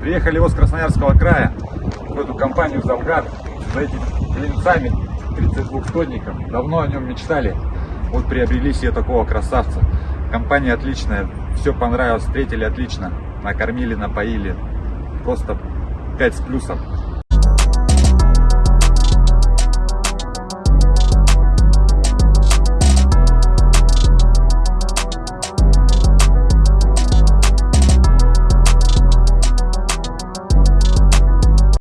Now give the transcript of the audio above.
Приехали вот с Красноярского края в эту компанию Завгар за этими клинцами 32-тонником. Давно о нем мечтали. Вот приобрели себе такого красавца. Компания отличная, все понравилось, встретили отлично. Накормили, напоили. Просто 5 с плюсом.